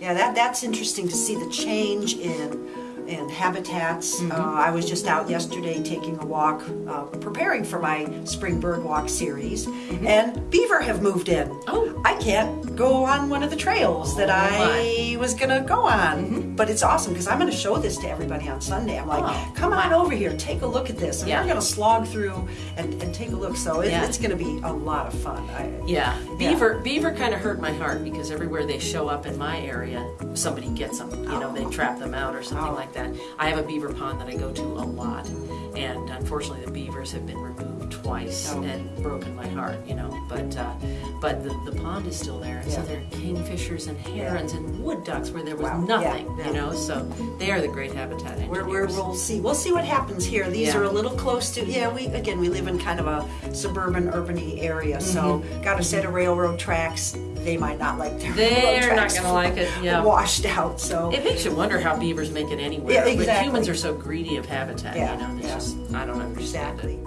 Yeah, that that's interesting to see the change in in habitats. Uh, I was just out yesterday taking a walk, uh, preparing for my spring bird walk series, and beaver have moved in. Oh. I can't go on one of the trails that I was gonna go on, but it's awesome because I'm gonna show this to everybody on Sunday. I'm like, Oh, come on over here, take a look at this, and Yeah. we're gonna slog through and, and take a look. So it, Yeah. it's gonna be a lot of fun. I, Yeah, beaver beaver kind of hurt my heart because everywhere they show up in my area, somebody gets them. You know, they trap them out or something Oh. Like that. I have a beaver pond that I go to a lot, and unfortunately the beavers have been removed twice Oh. and broken my heart. You know, but uh, but the, the pond is still there, and so there are kingfishers and herons and wood ducks where there was Wow. Nothing. yeah. You know, so they are the great habitat we're, we'll see. We'll see what happens here. These Yeah. are a little close to. Yeah, we again we live in kind of a suburban, urbany area, so Mm-hmm. got a set of railroad tracks. They might not like their They're not tracks gonna like it, yeah. washed out. So It makes you wonder how beavers make it anywhere. Yeah, exactly. But humans are so greedy of habitat. Yeah, you know, yeah. just I don't understand it. exactly.